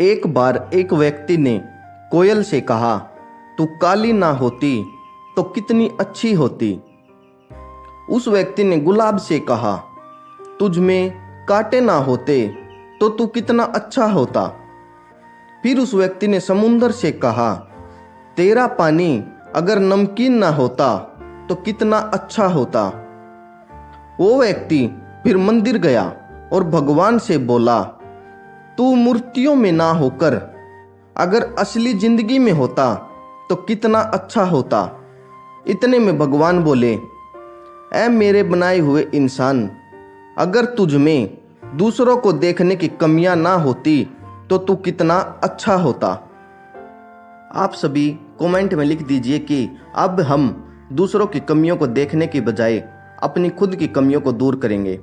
एक बार एक व्यक्ति ने कोयल से कहा, तू काली ना होती तो कितनी अच्छी होती? उस व्यक्ति ने गुलाब से कहा, तुझ में कांटे ना होते तो तू कितना अच्छा होता? फिर उस व्यक्ति ने समुंदर से कहा, तेरा पानी अगर नमकीन ना होता तो कितना अच्छा होता? वो व्यक्ति फिर मंदिर गया और भगवान से बोला तू मूर्तियों में ना होकर, अगर असली ज़िंदगी में होता तो कितना अच्छा होता। इतने में भगवान बोले, ऐ मेरे बनाए हुए इंसान, अगर तुझ में दूसरों को देखने की कमियाँ ना होती तो तू कितना अच्छा होता। आप सभी कमेंट में लिख दीजिए कि अब हम दूसरों की कमियों को देखने की बजाय अपनी खुद की कमियों को दूर करेंगे।